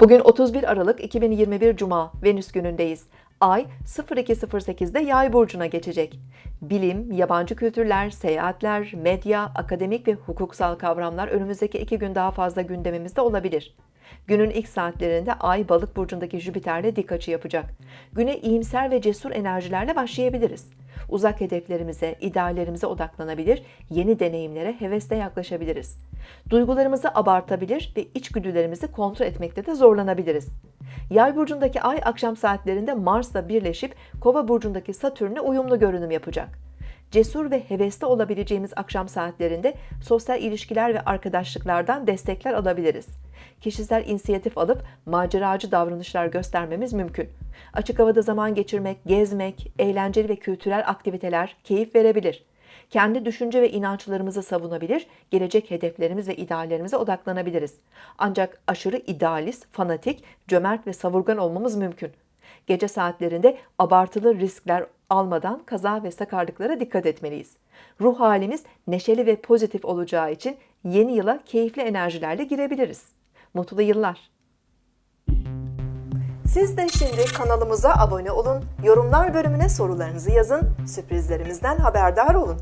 Bugün 31 Aralık 2021 Cuma Venüs günündeyiz. Ay 02.08'de Yay burcuna geçecek. Bilim, yabancı kültürler, seyahatler, medya, akademik ve hukuksal kavramlar önümüzdeki iki gün daha fazla gündemimizde olabilir. Günün ilk saatlerinde Ay Balık burcundaki Jüpiter'le dik açı yapacak. Güne iyimser ve cesur enerjilerle başlayabiliriz. Uzak hedeflerimize, ideallerimize odaklanabilir, yeni deneyimlere hevesle yaklaşabiliriz. Duygularımızı abartabilir ve içgüdülerimizi kontrol etmekte de zorlanabiliriz. Yay burcundaki ay akşam saatlerinde Mars'la birleşip Kova burcundaki Satürn'e uyumlu görünüm yapacak. Cesur ve hevesli olabileceğimiz akşam saatlerinde sosyal ilişkiler ve arkadaşlıklardan destekler alabiliriz. Kişisel inisiyatif alıp maceracı davranışlar göstermemiz mümkün. Açık havada zaman geçirmek, gezmek, eğlenceli ve kültürel aktiviteler keyif verebilir. Kendi düşünce ve inançlarımızı savunabilir, gelecek hedeflerimiz ve ideallerimize odaklanabiliriz. Ancak aşırı idealist, fanatik, cömert ve savurgan olmamız mümkün. Gece saatlerinde abartılı riskler almadan kaza ve sakarlıklara dikkat etmeliyiz. Ruh halimiz neşeli ve pozitif olacağı için yeni yıla keyifli enerjilerle girebiliriz. Mutlu yıllar. Siz de şimdi kanalımıza abone olun, yorumlar bölümüne sorularınızı yazın, sürprizlerimizden haberdar olun.